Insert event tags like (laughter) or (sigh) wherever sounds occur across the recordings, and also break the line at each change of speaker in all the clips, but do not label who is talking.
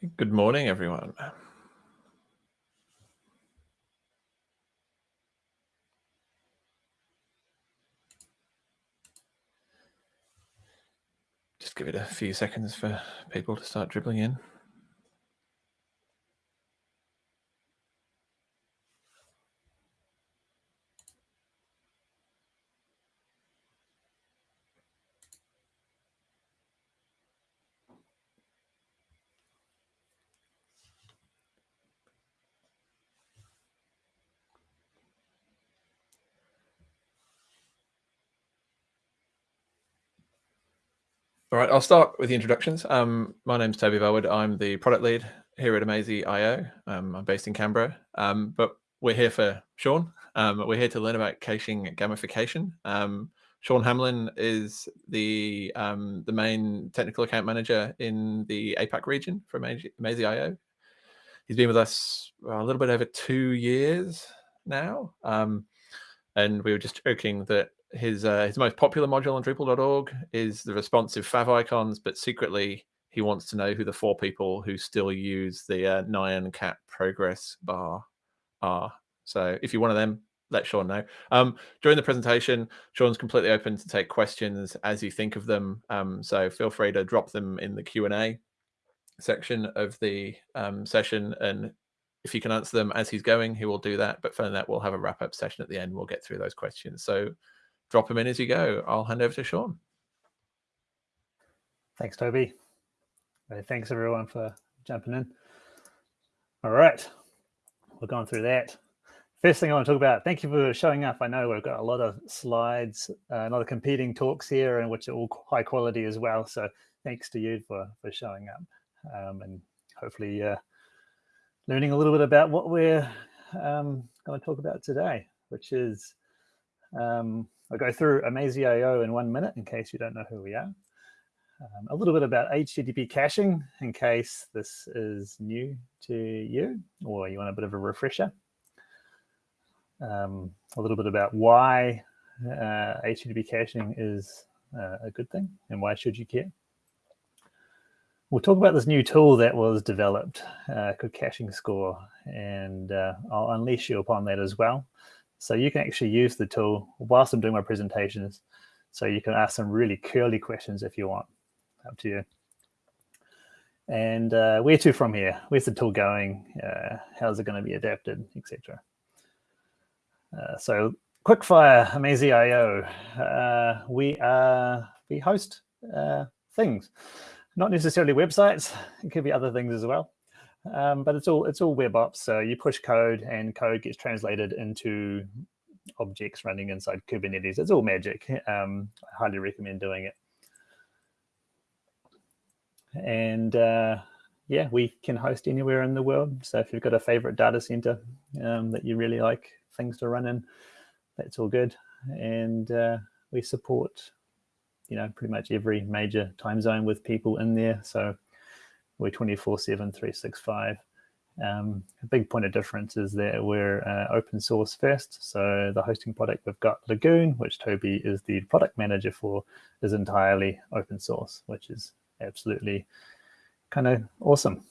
Good morning, everyone. Just give it a few seconds for people to start dribbling in. All right, I'll start with the introductions. Um, my name's Toby Bellwood. I'm the product lead here at amazee.io. Um, I'm based in Canberra, um, but we're here for Sean. Um, we're here to learn about caching gamification. Um, Sean Hamlin is the um, the main technical account manager in the APAC region for amazee.io. He's been with us a little bit over two years now. and we were just joking that his uh, his most popular module on Drupal.org is the responsive favicons, but secretly he wants to know who the four people who still use the uh, Nyan Cat progress bar are. So if you're one of them, let Sean know. Um, during the presentation, Sean's completely open to take questions as you think of them. Um, so feel free to drop them in the Q&A section of the um, session. And if you can answer them as he's going, he will do that. But for that, we'll have a wrap up session at the end. We'll get through those questions. So drop them in as you go. I'll hand over to Sean.
Thanks, Toby. Thanks, everyone, for jumping in. All right, we're going through that. First thing I want to talk about, thank you for showing up. I know we've got a lot of slides, uh, a lot of competing talks here, and which are all high quality as well. So thanks to you for, for showing up um, and hopefully uh, learning a little bit about what we're um, going to talk about today, which is um, I'll go through amazee.io in one minute in case you don't know who we are. Um, a little bit about HTTP caching in case this is new to you or you want a bit of a refresher. Um, a little bit about why uh, HTTP caching is uh, a good thing and why should you care. We'll talk about this new tool that was developed uh, called Caching Score, and uh, I'll unleash you upon that as well. So you can actually use the tool whilst I'm doing my presentations. So you can ask some really curly questions if you want, up to you. And uh, where to from here? Where's the tool going? Uh, how's it going to be adapted, etc. Uh, so quickfire, amazee.io. Uh, we are we host uh, things, not necessarily websites. It could be other things as well. Um, but it's all it's all web ops. So you push code and code gets translated into objects running inside Kubernetes. It's all magic. Um, I highly recommend doing it. And uh, yeah, we can host anywhere in the world. So if you've got a favorite data center um, that you really like things to run in, that's all good. And uh, we support, you know, pretty much every major time zone with people in there. So we're 24 7 365 um, a big point of difference is that we're uh, open source first. So the hosting product we've got Lagoon, which Toby is the product manager for, is entirely open source, which is absolutely kind of awesome.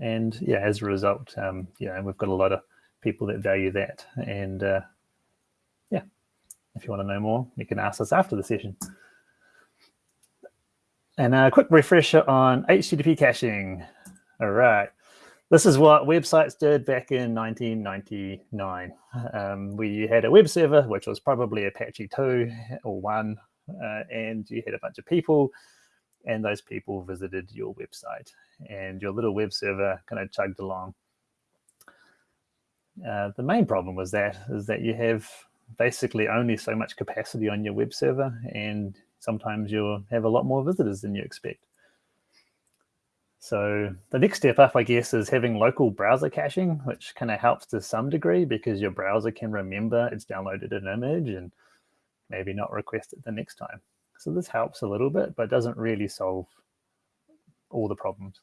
And yeah, as a result, um, yeah, we've got a lot of people that value that. And uh, yeah, if you want to know more, you can ask us after the session. And a quick refresher on HTTP caching. All right. This is what websites did back in 1999. Um, we had a web server, which was probably Apache 2 or 1, uh, and you had a bunch of people, and those people visited your website, and your little web server kind of chugged along. Uh, the main problem was that is that you have basically only so much capacity on your web server, and sometimes you'll have a lot more visitors than you expect. So the next step up, I guess, is having local browser caching, which kind of helps to some degree because your browser can remember it's downloaded an image and maybe not request it the next time. So this helps a little bit, but doesn't really solve all the problems.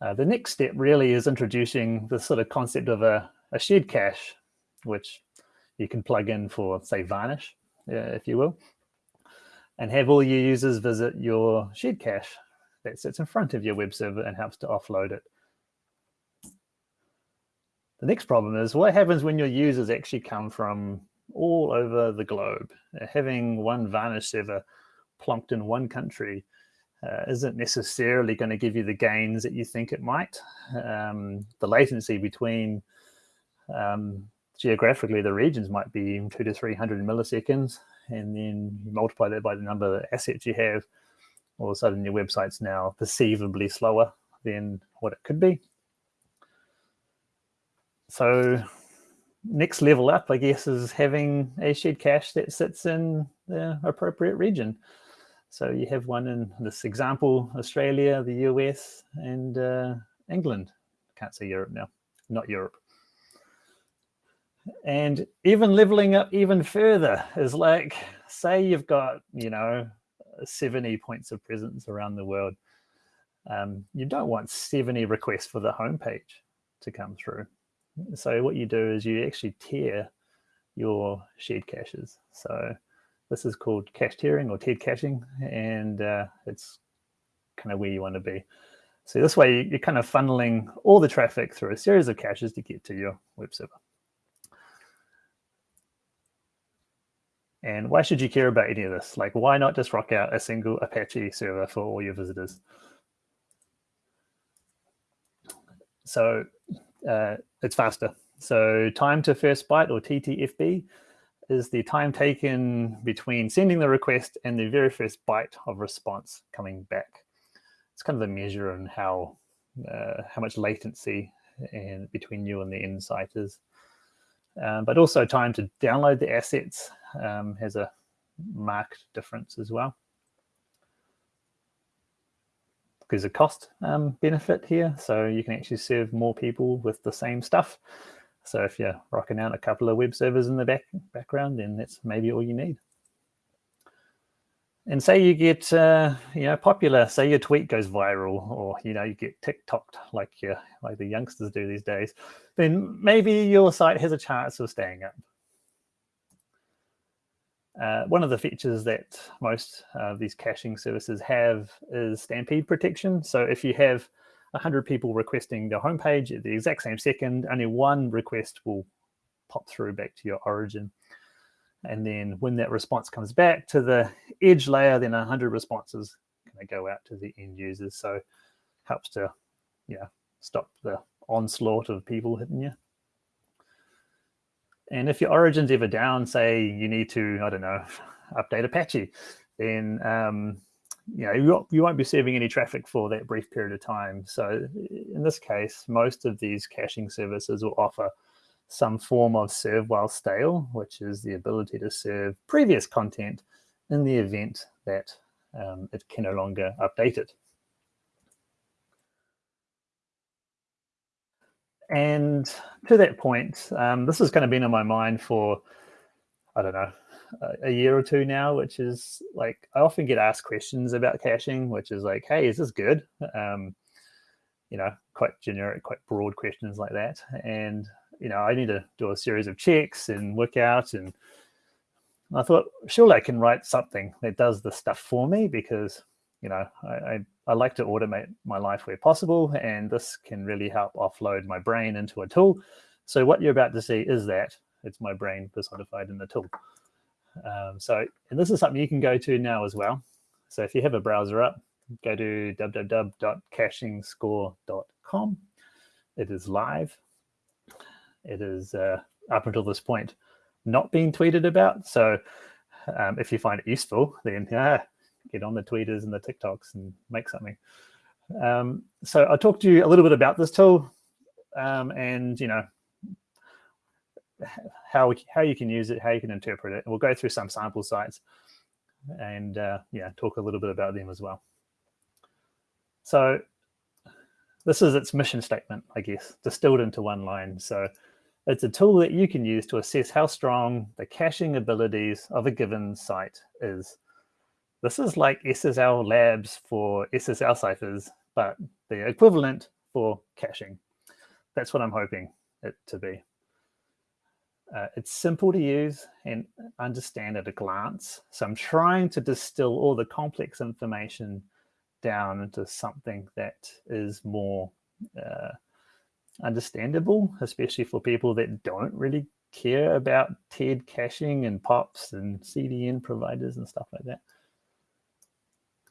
Uh, the next step really is introducing the sort of concept of a, a shared cache, which you can plug in for, say, Varnish, uh, if you will and have all your users visit your shared cache that sits in front of your web server and helps to offload it. The next problem is what happens when your users actually come from all over the globe? Having one Varnish server plonked in one country uh, isn't necessarily going to give you the gains that you think it might. Um, the latency between um, geographically the regions might be two to 300 milliseconds. And then you multiply that by the number of assets you have, all of a sudden your website's now perceivably slower than what it could be. So next level up, I guess, is having a shared cache that sits in the appropriate region. So you have one in this example, Australia, the US, and uh, England. Can't say Europe now, not Europe. And even leveling up even further is like, say you've got, you know, 70 points of presence around the world. Um, you don't want 70 requests for the homepage to come through. So what you do is you actually tier your shared caches. So this is called cache tiering or tiered caching, and uh, it's kind of where you want to be. So this way, you're kind of funneling all the traffic through a series of caches to get to your web server. And why should you care about any of this? Like, why not just rock out a single Apache server for all your visitors? So uh, it's faster. So time to first byte or TTFB is the time taken between sending the request and the very first byte of response coming back. It's kind of a measure on how uh, how much latency and between you and the site is. Um, but also time to download the assets um, has a marked difference as well. There's a cost um, benefit here, so you can actually serve more people with the same stuff. So if you're rocking out a couple of web servers in the back background, then that's maybe all you need. And say you get, uh, you know, popular, say your tweet goes viral or, you know, you get TikToked like you, like the youngsters do these days, then maybe your site has a chance of staying up. Uh, one of the features that most of these caching services have is stampede protection. So if you have 100 people requesting the homepage at the exact same second, only one request will pop through back to your origin. And then when that response comes back to the edge layer, then 100 responses kind of go out to the end users. So helps to yeah, stop the onslaught of people hitting you. And if your origin's ever down, say you need to, I don't know, (laughs) update Apache, then um, you know, you, you won't be serving any traffic for that brief period of time. So in this case, most of these caching services will offer some form of serve while stale, which is the ability to serve previous content in the event that um, it can no longer update it. And to that point, um, this has kind of been on my mind for, I don't know, a year or two now, which is like I often get asked questions about caching, which is like, hey, is this good? Um, you know, quite generic, quite broad questions like that. And, you know, I need to do a series of checks and work out. And I thought, surely I can write something that does the stuff for me because, you know, I, I, I like to automate my life where possible. And this can really help offload my brain into a tool. So what you're about to see is that it's my brain personified in the tool. Um, so, and this is something you can go to now as well. So if you have a browser up, go to www.cachingscore.com. It is live. It is uh, up until this point not being tweeted about. So um, if you find it useful, then yeah, (laughs) get on the tweeters and the TikToks and make something. Um, so I'll talk to you a little bit about this tool um, and, you know, (sighs) how how you can use it, how you can interpret it. We'll go through some sample sites and uh, yeah, talk a little bit about them as well. So this is its mission statement, I guess, distilled into one line. So it's a tool that you can use to assess how strong the caching abilities of a given site is. This is like SSL labs for SSL ciphers, but the equivalent for caching. That's what I'm hoping it to be. Uh, it's simple to use and understand at a glance. So I'm trying to distill all the complex information down into something that is more uh, understandable, especially for people that don't really care about tiered caching and POPs and CDN providers and stuff like that.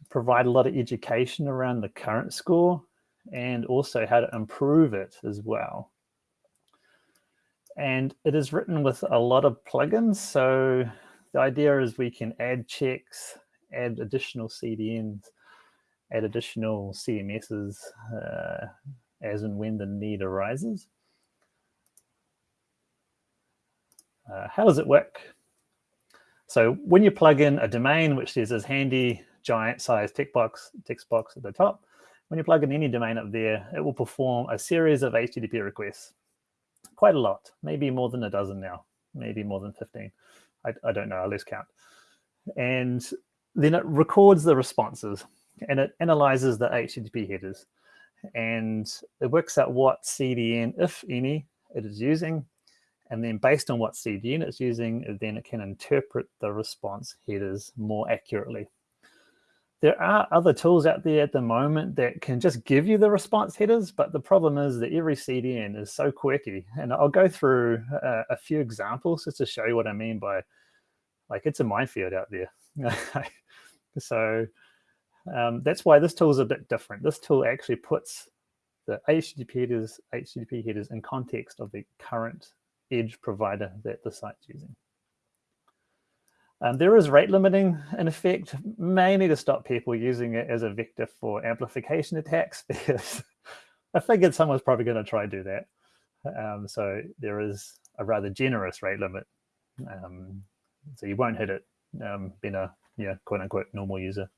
Provide a lot of education around the current score and also how to improve it as well. And it is written with a lot of plugins. So the idea is we can add checks, add additional CDNs, add additional CMSs uh, as and when the need arises. Uh, how does it work? So when you plug in a domain, which is this handy giant size text box, text box at the top, when you plug in any domain up there, it will perform a series of HTTP requests. Quite a lot, maybe more than a dozen now, maybe more than 15. I, I don't know, I lose count. And then it records the responses and it analyzes the HTTP headers and it works out what CDN, if any, it is using. And then based on what CDN it's using, then it can interpret the response headers more accurately. There are other tools out there at the moment that can just give you the response headers, but the problem is that every CDN is so quirky. And I'll go through uh, a few examples just to show you what I mean by, like, it's a minefield out there. (laughs) so um, that's why this tool is a bit different. This tool actually puts the HTTP headers, HTTP headers in context of the current edge provider that the site's using. Um, there is rate limiting in effect, mainly to stop people using it as a vector for amplification attacks, (laughs) because I figured someone's probably going to try to do that. Um, so there is a rather generous rate limit. Um, so you won't hit it um, being a yeah, quote unquote normal user.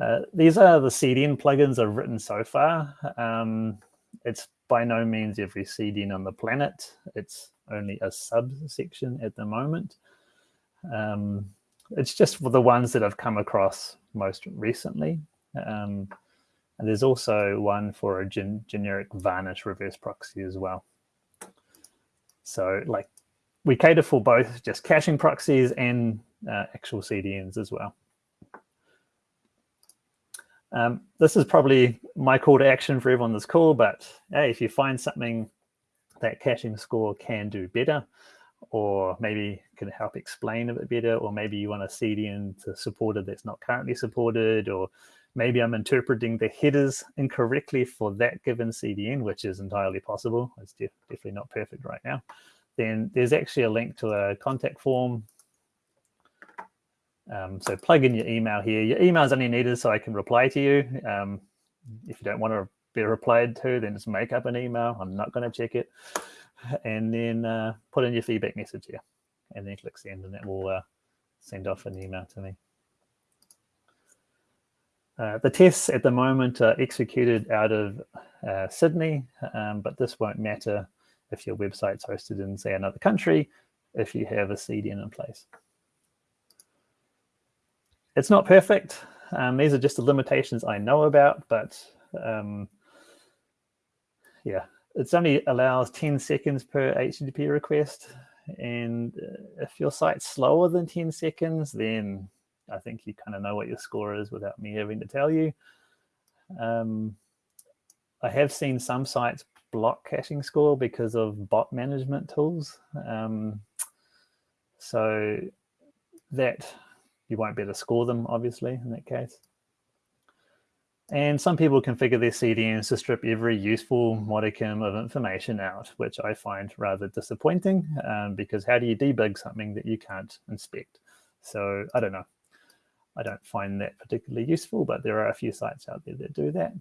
Uh, these are the CDN plugins I've written so far. Um, it's by no means every CDN on the planet. It's only a subsection at the moment. Um, it's just for the ones that I've come across most recently. Um, and there's also one for a gen generic varnish reverse proxy as well. So like we cater for both just caching proxies and uh, actual CDNs as well. Um, this is probably my call to action for everyone that's cool, but hey, if you find something that caching score can do better, or maybe can help explain a bit better, or maybe you want a CDN to support it that's not currently supported, or maybe I'm interpreting the headers incorrectly for that given CDN, which is entirely possible. It's def definitely not perfect right now. Then there's actually a link to a contact form um, so plug in your email here. Your email is only needed so I can reply to you. Um, if you don't want to be replied to, then just make up an email. I'm not going to check it. And then uh, put in your feedback message here. And then click send, and that will uh, send off an email to me. Uh, the tests at the moment are executed out of uh, Sydney, um, but this won't matter if your website's hosted in, say, another country, if you have a CDN in place. It's not perfect. Um, these are just the limitations I know about, but um, yeah, it's only allows 10 seconds per HTTP request. And uh, if your site's slower than 10 seconds, then I think you kind of know what your score is without me having to tell you. Um, I have seen some sites block caching score because of bot management tools. Um, so that you won't be able to score them, obviously, in that case. And some people configure their CDNs to strip every useful modicum of information out, which I find rather disappointing um, because how do you debug something that you can't inspect? So I don't know. I don't find that particularly useful, but there are a few sites out there that do that.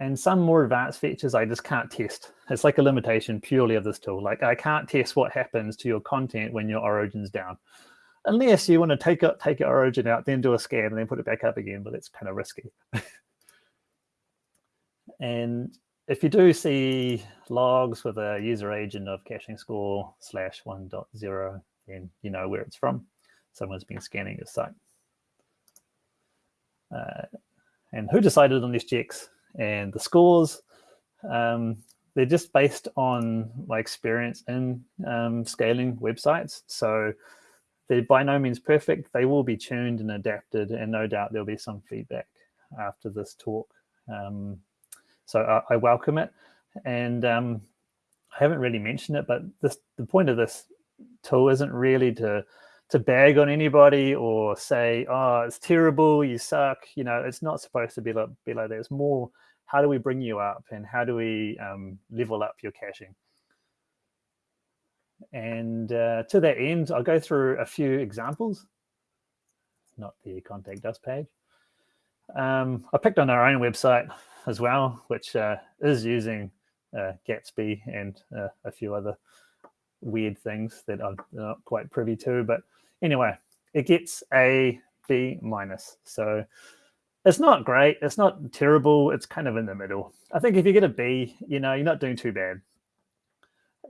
And some more advanced features I just can't test. It's like a limitation purely of this tool. Like I can't test what happens to your content when your origin's down unless you want to take it, take your origin out, then do a scan and then put it back up again, but it's kind of risky. (laughs) and if you do see logs with a user agent of caching score slash 1.0, then you know where it's from. Someone's been scanning your site. Uh, and who decided on these checks and the scores? Um, they're just based on my experience in um, scaling websites. So they're by no means perfect. They will be tuned and adapted, and no doubt there'll be some feedback after this talk. Um, so I, I, welcome it. And um, I haven't really mentioned it, but this, the point of this tool isn't really to to bag on anybody or say, oh, it's terrible, you suck. You know, it's not supposed to be like, be like that. It's more, how do we bring you up and how do we um, level up your caching? And uh, to that end, I'll go through a few examples, not the contact us page. Um, I picked on our own website as well, which uh, is using uh, Gatsby and uh, a few other weird things that I'm not quite privy to. But anyway, it gets a B minus. So it's not great. It's not terrible. It's kind of in the middle. I think if you get a B, you know, you're not doing too bad.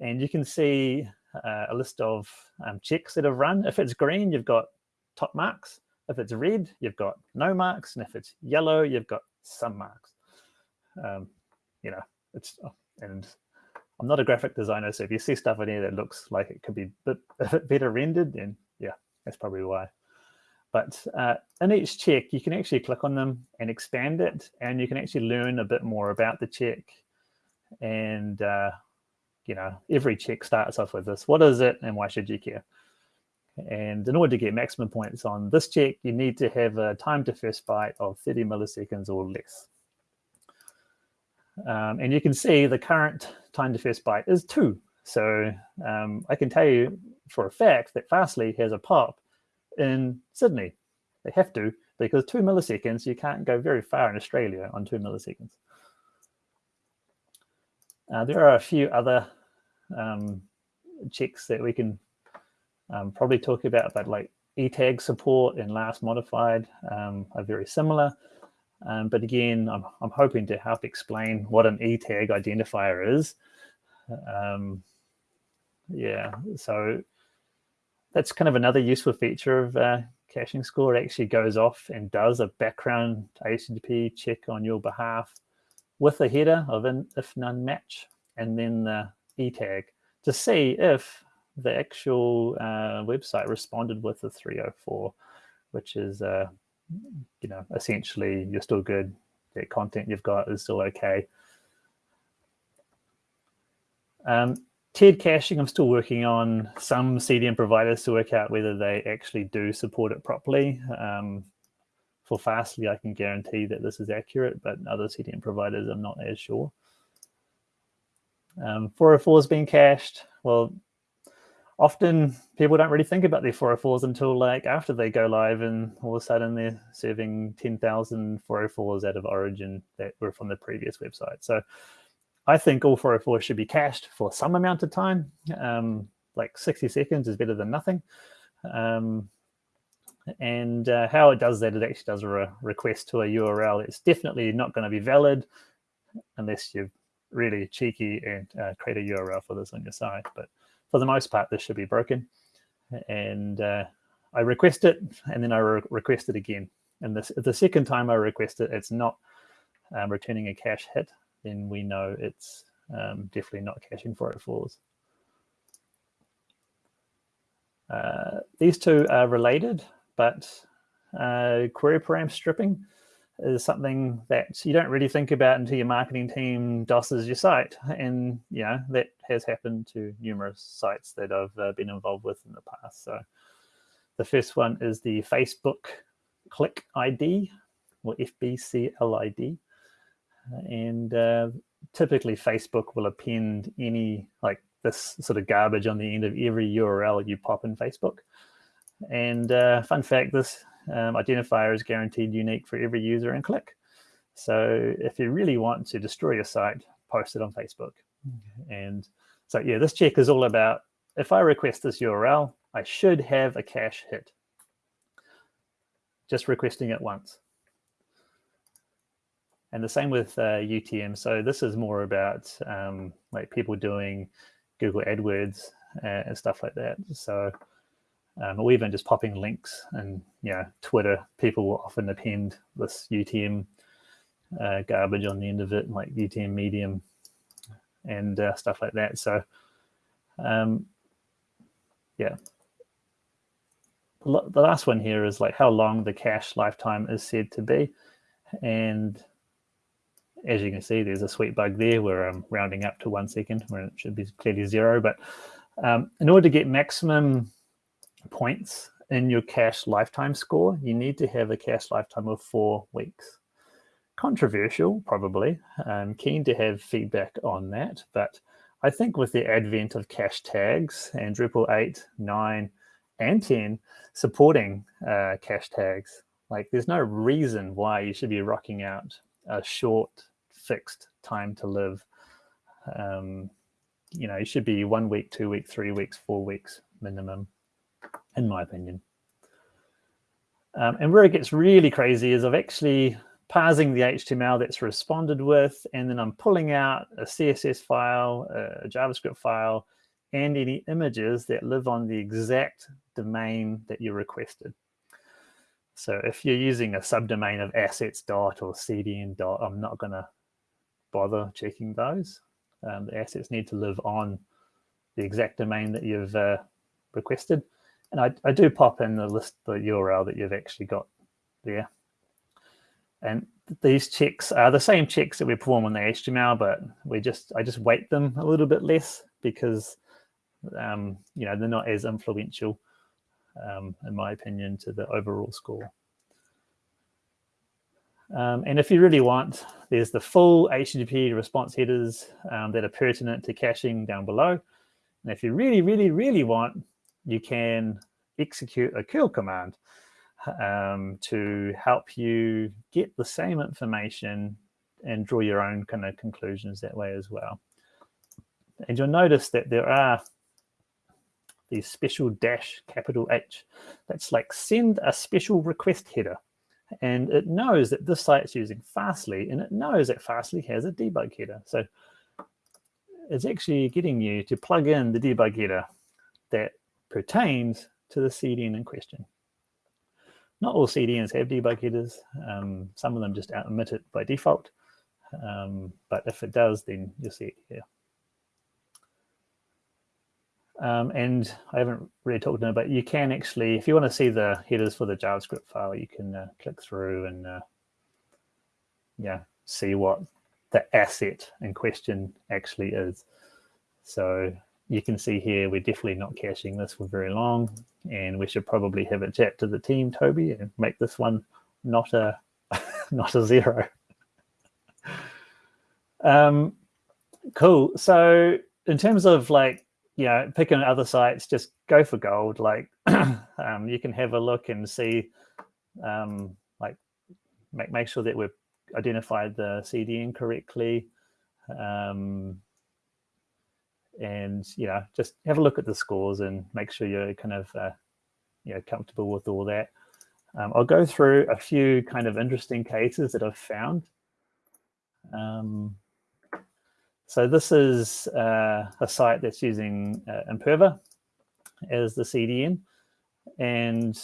And you can see uh, a list of um, checks that have run. If it's green, you've got top marks. If it's red, you've got no marks. And if it's yellow, you've got some marks. Um, you know, it's, and I'm not a graphic designer, so if you see stuff in here that looks like it could be a bit better rendered, then yeah, that's probably why. But uh, in each check, you can actually click on them and expand it, and you can actually learn a bit more about the check. And, uh, you know, every check starts off with this. What is it, and why should you care? And in order to get maximum points on this check, you need to have a time to first byte of 30 milliseconds or less. Um, and you can see the current time to first byte is two. So um, I can tell you for a fact that Fastly has a POP in Sydney. They have to, because two milliseconds, you can't go very far in Australia on two milliseconds. Uh, there are a few other um, checks that we can um, probably talk about, but like ETAG support and last modified um, are very similar. Um, but again, I'm, I'm hoping to help explain what an ETAG identifier is. Um, yeah, so that's kind of another useful feature of uh, Caching Score. It actually goes off and does a background HTTP check on your behalf with a header of an if none match and then the ETAG to see if the actual uh, website responded with a 304, which is uh, you know, essentially you're still good. The content you've got is still okay. Um, tiered caching, I'm still working on some CDN providers to work out whether they actually do support it properly. Um, for Fastly, I can guarantee that this is accurate, but other CDN providers, I'm not as sure. Um, 404 is being cached. Well, often people don't really think about their 404s until like after they go live and all of a sudden they're serving 10,000 404s out of origin that were from the previous website. So I think all 404s should be cached for some amount of time. Um, like 60 seconds is better than nothing. Um, and uh, how it does that, it actually does a re request to a URL. It's definitely not going to be valid unless you're really cheeky and uh, create a URL for this on your site. But for the most part, this should be broken. And uh, I request it, and then I re request it again. And this, the second time I request it, it's not um, returning a cache hit, then we know it's um, definitely not caching 404s. Uh, these two are related, but uh, query param stripping is something that you don't really think about until your marketing team DOSes your site. And, you know, that has happened to numerous sites that I've uh, been involved with in the past. So the first one is the Facebook click ID or FBCLID. And uh, typically Facebook will append any like this sort of garbage on the end of every URL you pop in Facebook. And uh, fun fact, this um, identifier is guaranteed unique for every user and click. So if you really want to destroy your site, post it on Facebook. And so yeah, this check is all about, if I request this URL, I should have a cache hit. Just requesting it once. And the same with uh, UTM. So this is more about um, like people doing Google AdWords uh, and stuff like that. So um, or even just popping links and you know Twitter, people will often append this UTM uh, garbage on the end of it, like UTM medium and uh, stuff like that. So um, yeah. the last one here is like how long the cache lifetime is said to be. And as you can see, there's a sweet bug there where I'm rounding up to one second where it should be clearly zero. But um, in order to get maximum points in your cache lifetime score, you need to have a cache lifetime of four weeks. Controversial, probably. I'm keen to have feedback on that. But I think with the advent of cache tags and Drupal 8, 9, and 10 supporting uh, cache tags, like there's no reason why you should be rocking out a short fixed time to live. Um, you know, it should be one week, two weeks, three weeks, four weeks minimum, in my opinion. Um, and where it gets really crazy is I've actually parsing the HTML that's responded with, and then I'm pulling out a CSS file, a JavaScript file, and any images that live on the exact domain that you requested. So if you're using a subdomain of assets dot or cdn dot, I'm not going to bother checking those. Um, the assets need to live on the exact domain that you've uh, requested. And I, I do pop in the list, the URL that you've actually got there. And these checks are the same checks that we perform on the HTML, but we just I just weight them a little bit less because um, you know they're not as influential, um, in my opinion, to the overall score. Um, and if you really want, there's the full HTTP response headers um, that are pertinent to caching down below. And if you really, really, really want, you can execute a curl command um, to help you get the same information and draw your own kind of conclusions that way as well. And you'll notice that there are these special dash capital H. That's like send a special request header. And it knows that this site's using Fastly, and it knows that Fastly has a debug header. So it's actually getting you to plug in the debug header that pertains to the CDN in question. Not all CDNs have debug headers. Um, some of them just omit it by default. Um, but if it does, then you'll see it here. Um, and I haven't really talked about, but you can actually, if you want to see the headers for the JavaScript file, you can uh, click through and uh, yeah, see what the asset in question actually is. So you can see here, we're definitely not caching this for very long, and we should probably have a chat to the team, Toby, and make this one not a (laughs) not a zero. (laughs) um, cool. So in terms of like you know, picking other sites, just go for gold. Like (clears throat) um, you can have a look and see, um, like make make sure that we've identified the CDN correctly, um, and you know, just have a look at the scores and make sure you're kind of uh, you know comfortable with all that. Um, I'll go through a few kind of interesting cases that I've found. Um, so this is uh, a site that's using uh, Imperva as the CDN. And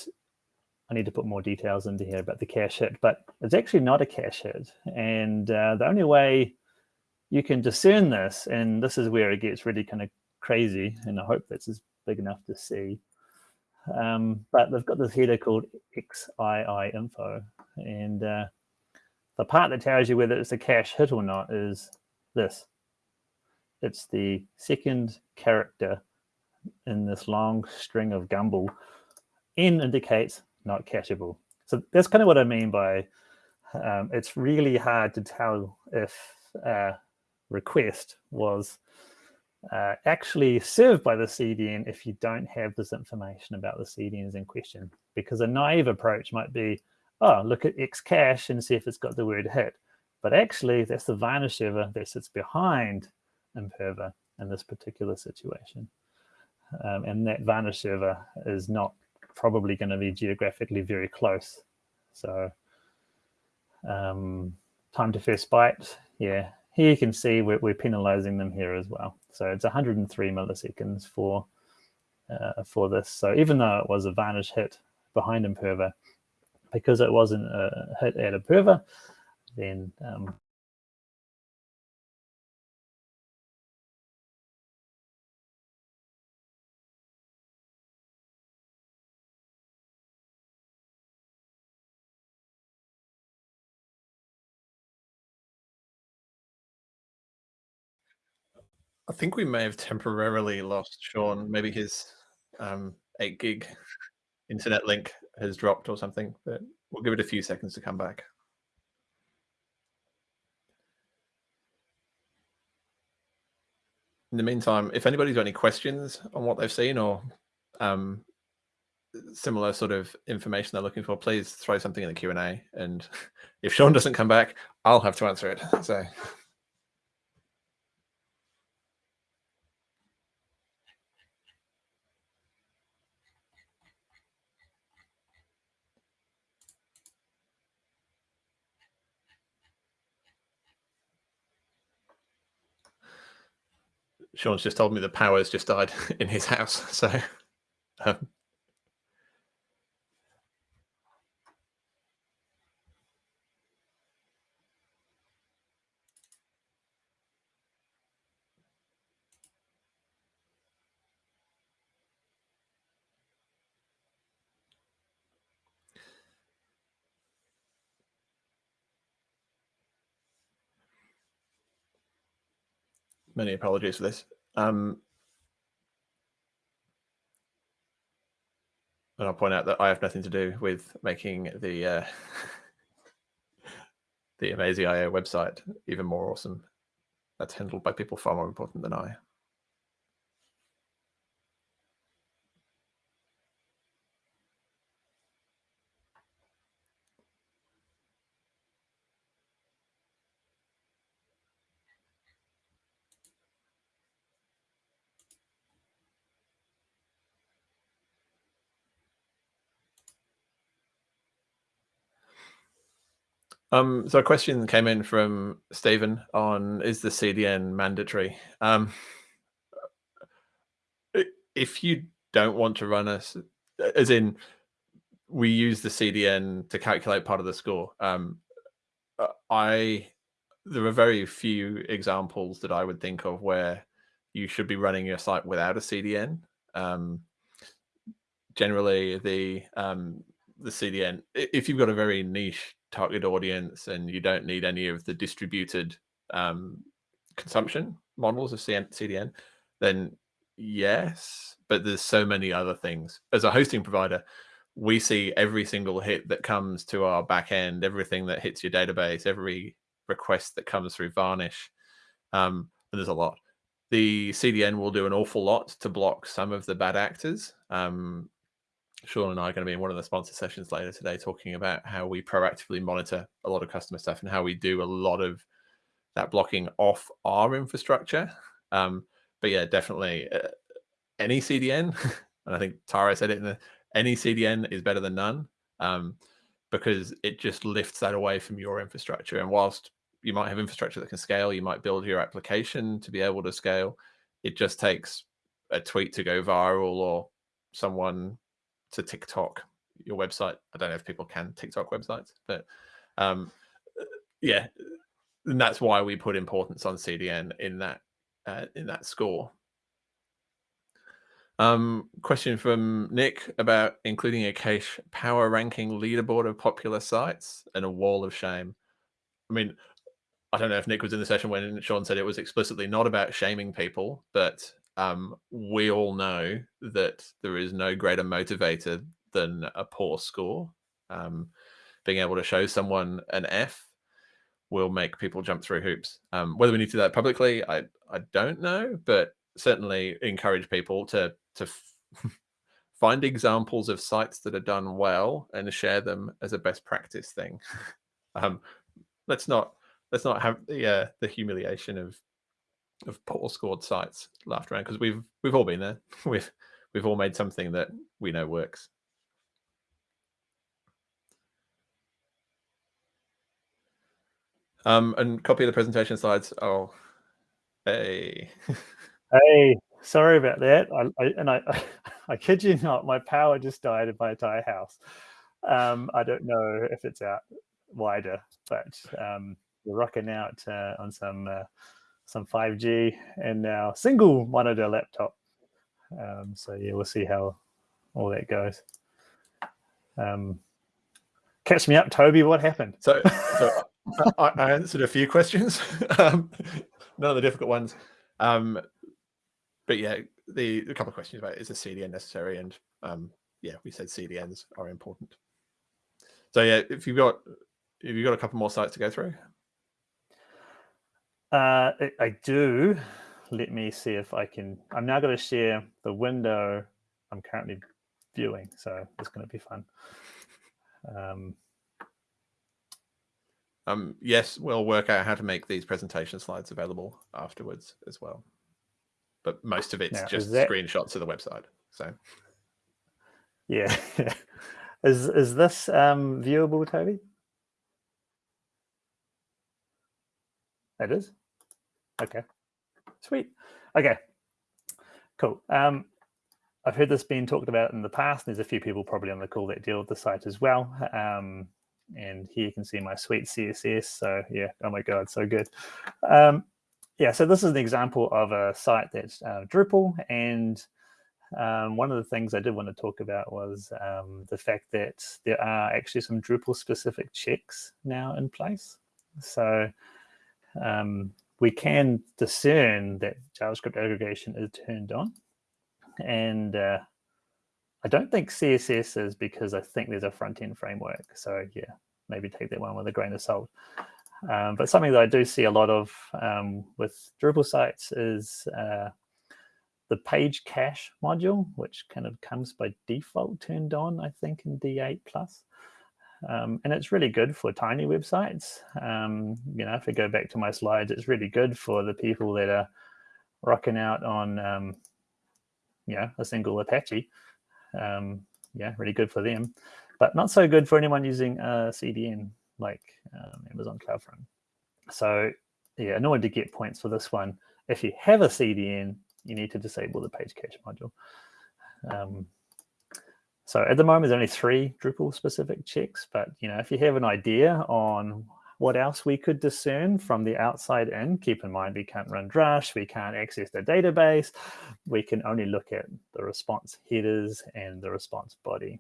I need to put more details into here about the cache hit, but it's actually not a cache hit. And uh, the only way you can discern this, and this is where it gets really kind of crazy, and I hope this is big enough to see. Um, but they've got this header called XII info. And uh, the part that tells you whether it's a cache hit or not is this it's the second character in this long string of Gumble. N indicates not cacheable. So that's kind of what I mean by um, it's really hard to tell if a request was uh, actually served by the CDN if you don't have this information about the CDNs in question. Because a naive approach might be, oh, look at X cache and see if it's got the word hit. But actually, that's the Varnish server that sits behind Imperva in this particular situation. Um, and that Varnish server is not probably going to be geographically very close. So um, time to first byte, yeah. Here you can see we're, we're, penalizing them here as well. So it's 103 milliseconds for uh, for this. So even though it was a Varnish hit behind Imperva, because it wasn't a hit at Imperva, then um,
I think we may have temporarily lost Sean. Maybe his um, 8 gig internet link has dropped or something, but we'll give it a few seconds to come back. In the meantime, if anybody's got any questions on what they've seen or um, similar sort of information they're looking for, please throw something in the Q&A. And (laughs) if Sean doesn't come back, I'll have to answer it. So. Sean's just told me the power's just died (laughs) in his house. (laughs) So um, many apologies for this. Um, and I'll point out that I have nothing to do with making the uh, (laughs) the amazee.io website even more awesome. That's handled by people far more important than I. Um, so a question came in from Stephen on is the CDN mandatory? Um, if you don't want to run us, as in we use the CDN to calculate part of the score. Um, uh, I there are very few examples that I would think of where you should be running your site without a CDN. Um, generally, the um, the CDN, if you've got a very niche target audience and you don't need any of the distributed um, consumption models of CDN, then yes, but there's so many other things. As a hosting provider, we see every single hit that comes to our back end, everything that hits your database, every request that comes through Varnish. Um, and there's a lot. The CDN will do an awful lot to block some of the bad actors. Um, Sean and I are going to be in one of the sponsor sessions later today talking about how we proactively monitor a lot of customer stuff and how we do a lot of that blocking off our infrastructure. Um, but yeah, definitely uh, any CDN, (laughs) and I think Tara said it in the any CDN is better than none um, because it just lifts that away from your infrastructure. And whilst you might have infrastructure that can scale, you might build your application to be able to scale. It just takes a tweet to go viral or someone to TikTok your website. I don't know if people can TikTok websites, but um, uh, yeah, and that's why we put importance on CDN in that uh, in that score. Um, question from Nick about including a cache power ranking leaderboard of popular sites and a wall of shame. I mean, I don't know if Nick was in the session when Sean said it was explicitly not about shaming people, but um, we all know that there is no greater motivator than a poor score. Um, being able to show someone an F will make people jump through hoops. Um, whether we need to do that publicly, I I don't know, but certainly encourage people to to (laughs) find examples of sites that are done well and share them as a best practice thing. (laughs) um, let's not let's not have the uh, the humiliation of of poor scored sites laughed around because we've we've all been there. (laughs) we've we've all made something that we know works. Um, and copy of the presentation slides. Oh, hey. (laughs)
hey, sorry about that. I, I and I, (laughs) I kid you not, my power just died in my entire house. Um, I don't know if it's out wider, but um, we're rocking out uh, on some uh, some 5G, and now single monitor laptop. Um, so yeah, we'll see how all that goes. Um, catch me up, Toby. What happened?
So, (laughs) so I, I, answered a few questions, (laughs) um, none of the difficult ones. Um, but yeah, the a couple of questions about is a CDN necessary, and um, yeah, we said CDNs are important. So yeah, if you've got if you've got a couple more sites to go through.
Uh, I do. Let me see if I can. I'm now going to share the window I'm currently viewing, so it's going to be fun. Um,
um, yes, we'll work out how to make these presentation slides available afterwards as well. But most of it's now, just that... screenshots of the website. So,
yeah, (laughs) is is this um, viewable, Toby? It is. Okay, sweet. Okay, cool. Um, I've heard this being talked about in the past. There's a few people probably on the call that deal with the site as well. Um, and here you can see my sweet CSS. So yeah, oh my God, so good. Um, yeah, so this is an example of a site that's uh, Drupal. And um, one of the things I did want to talk about was um, the fact that there are actually some Drupal specific checks now in place. So um, we can discern that JavaScript aggregation is turned on. And uh, I don't think CSS is because I think there's a front-end framework. So yeah, maybe take that one with a grain of salt. Um, but something that I do see a lot of um, with Drupal sites is uh, the page cache module, which kind of comes by default turned on, I think, in D8 plus. Um, and it's really good for tiny websites. Um, you know, if I go back to my slides, it's really good for the people that are rocking out on, um, you know, a single Apache. Um, yeah, really good for them, but not so good for anyone using a CDN like um, Amazon CloudFront. So yeah, in order to get points for this one, if you have a CDN, you need to disable the page cache module. So at the moment, there's only three Drupal specific checks, but you know, if you have an idea on what else we could discern from the outside in, keep in mind we can't run Drush, we can't access the database, we can only look at the response headers and the response body.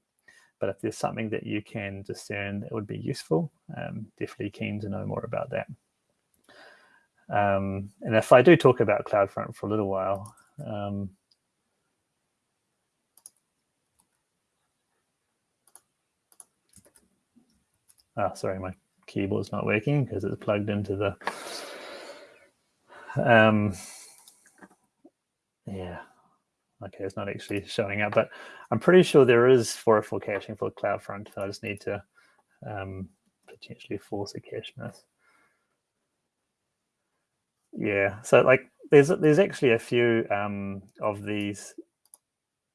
But if there's something that you can discern that would be useful, um, definitely keen to know more about that. Um, and if I do talk about CloudFront for a little while, um, Oh, sorry, my keyboard's not working because it's plugged into the. Um, yeah, okay, it's not actually showing up, but I'm pretty sure there is 404 caching for CloudFront. So I just need to um, potentially force a cache miss. Yeah, so like there's there's actually a few um, of these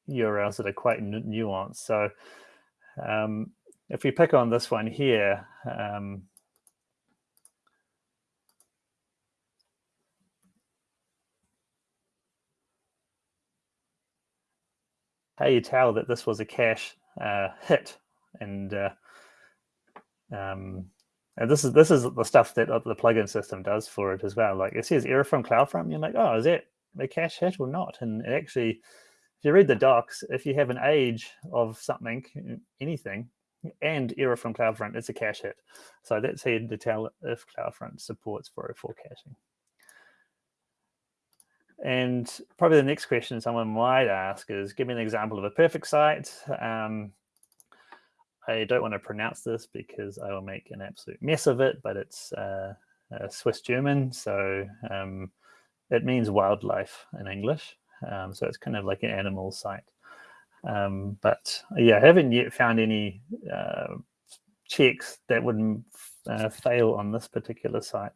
URLs that are quite nuanced. So um, if we pick on this one here, um, how you tell that this was a cache uh, hit, and uh, um, and this is this is the stuff that the plugin system does for it as well. Like it says error from CloudFront, you're like, oh, is that a cache hit or not? And actually, if you read the docs, if you have an age of something, anything, and error from CloudFront, is a cache hit. So that's how to tell if CloudFront supports 404 caching. And probably the next question someone might ask is, give me an example of a perfect site. Um, I don't want to pronounce this because I will make an absolute mess of it, but it's uh, Swiss German. So um, it means wildlife in English. Um, so it's kind of like an animal site. Um, but yeah, I haven't yet found any uh, checks that would uh, fail on this particular site.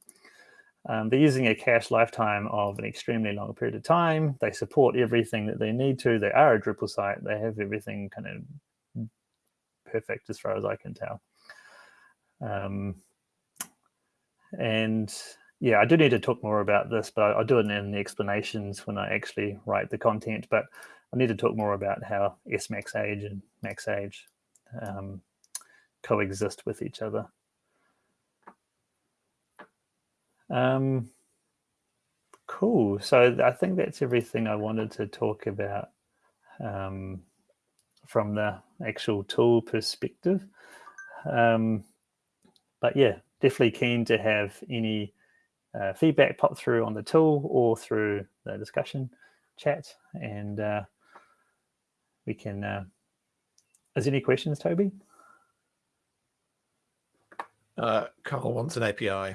Um, they're using a cache lifetime of an extremely long period of time. They support everything that they need to. They are a Drupal site. They have everything kind of perfect as far as I can tell. Um, and yeah, I do need to talk more about this, but I'll do it in the explanations when I actually write the content. But I need to talk more about how S max age and max age um, coexist with each other. Um, cool. So I think that's everything I wanted to talk about um, from the actual tool perspective. Um, but yeah, definitely keen to have any uh, feedback pop through on the tool or through the discussion chat and uh, we can. Uh, is there any questions, Toby?
Uh, Carl wants an API.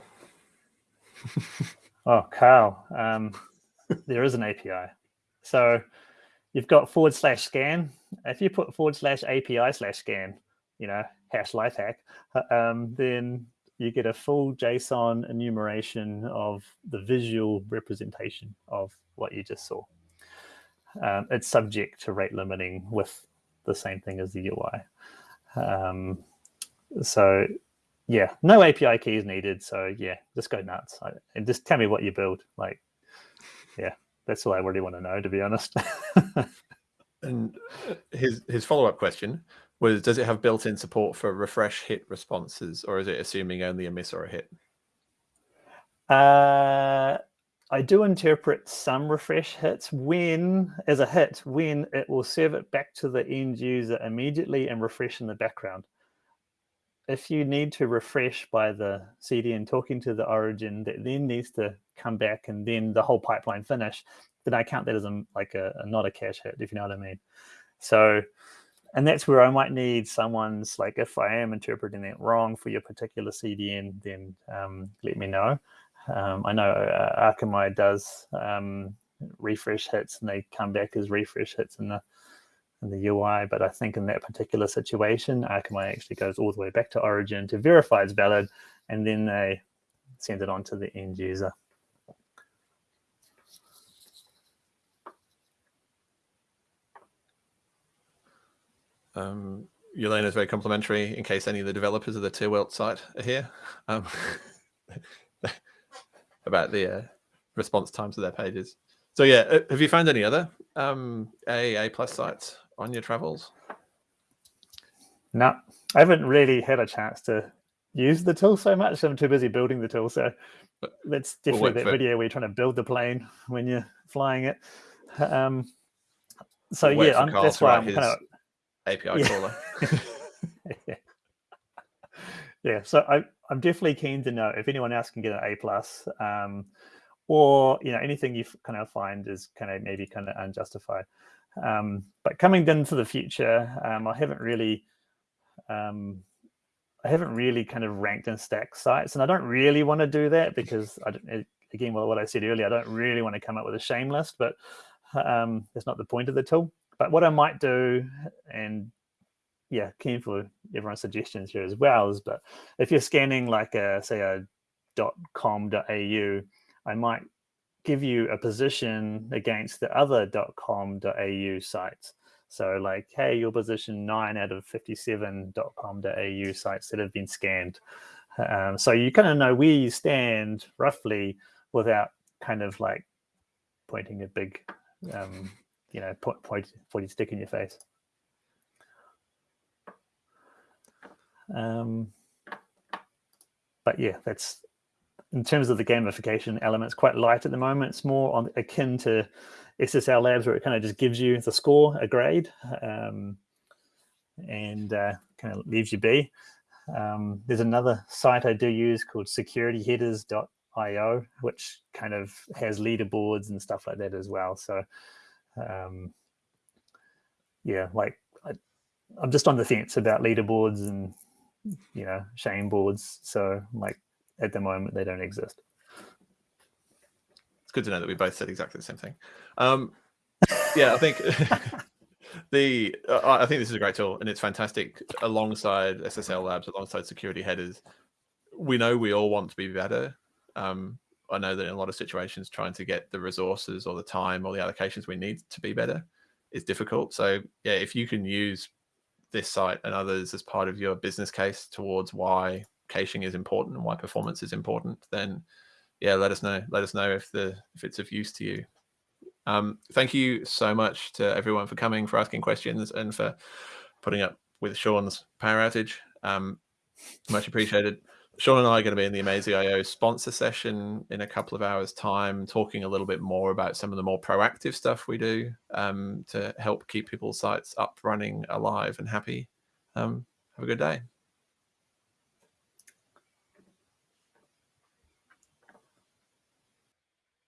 (laughs)
oh, Carl, um, there is an API. So you've got forward slash scan. If you put forward slash API slash scan, you know, hash life hack, um, then you get a full JSON enumeration of the visual representation of what you just saw. Um, it's subject to rate limiting with the same thing as the UI. Um, so yeah, no API keys needed. So yeah, just go nuts I, and just tell me what you build. Like, yeah, that's all I really want to know, to be honest. (laughs)
and his his follow up question was: Does it have built in support for refresh hit responses, or is it assuming only a miss or a hit?
Uh, I do interpret some refresh hits when, as a hit, when it will serve it back to the end user immediately and refresh in the background if you need to refresh by the CDN talking to the origin that then needs to come back and then the whole pipeline finish, then I count that as a, like a, a not a cache hit, if you know what I mean. So, and that's where I might need someone's like, if I am interpreting that wrong for your particular CDN, then um, let me know. Um, I know uh, Akamai does um, refresh hits and they come back as refresh hits in the in the UI, but I think in that particular situation, Akamai actually goes all the way back to origin to verify it's valid, and then they send it on to the end user.
Um, Yelena is very complimentary in case any of the developers of the Tierwelt site are here um, (laughs) about the uh, response times of their pages. So yeah, uh, have you found any other um, A plus sites on your travels?
No, I haven't really had a chance to use the tool so much. I'm too busy building the tool. So that's definitely we'll that video where you're trying to build the plane when you're flying it. Um, so we'll yeah, I'm, that's why I'm kind of
API yeah. caller.
yeah. (laughs) yeah. So I, I'm definitely keen to know if anyone else can get an A plus, um, or you know anything you kind of find is kind of maybe kind of unjustified. Um, but coming into the future, um, I haven't really, um, I haven't really kind of ranked and stacked sites, and I don't really want to do that because I don't, again, well, what I said earlier, I don't really want to come up with a shame list, but um, that's not the point of the tool. But what I might do, and yeah, keen for everyone's suggestions here as well, is but if you're scanning like a say a .com.au, I might give you a position against the other .com.au sites. So like, hey, you're position nine out of 57 .com.au sites that have been scanned. Um, so you kind of know where you stand roughly without kind of like pointing a big, um, you know, point, point, pointy stick in your face. Um, but yeah, that's in terms of the gamification elements, quite light at the moment. It's more on akin to SSL Labs, where it kind of just gives you the score, a grade, um, and uh, kind of leaves you be. Um, there's another site I do use called securityheaders.io, which kind of has leaderboards and stuff like that as well. So, um, yeah, like I, I'm just on the fence about leaderboards and you know shame boards. So, like at the moment they don't exist.
It's good to know that we both said exactly the same thing. Um, yeah, I think (laughs) the uh, I think this is a great tool and it's fantastic alongside SSL Labs, alongside security headers. We know we all want to be better. Um, I know that in a lot of situations, trying to get the resources or the time or the allocations we need to be better is difficult. So yeah, if you can use this site and others as part of your business case towards why caching is important and why performance is important, then yeah, let us know. Let us know if the if it's of use to you. Um, thank you so much to everyone for coming, for asking questions, and for putting up with Sean's power outage. Um, much appreciated. Sean and I are going to be in the Amazee.io sponsor session in a couple of hours' time, talking a little bit more about some of the more proactive stuff we do um, to help keep people's sites up, running, alive, and happy. Um, have a good day.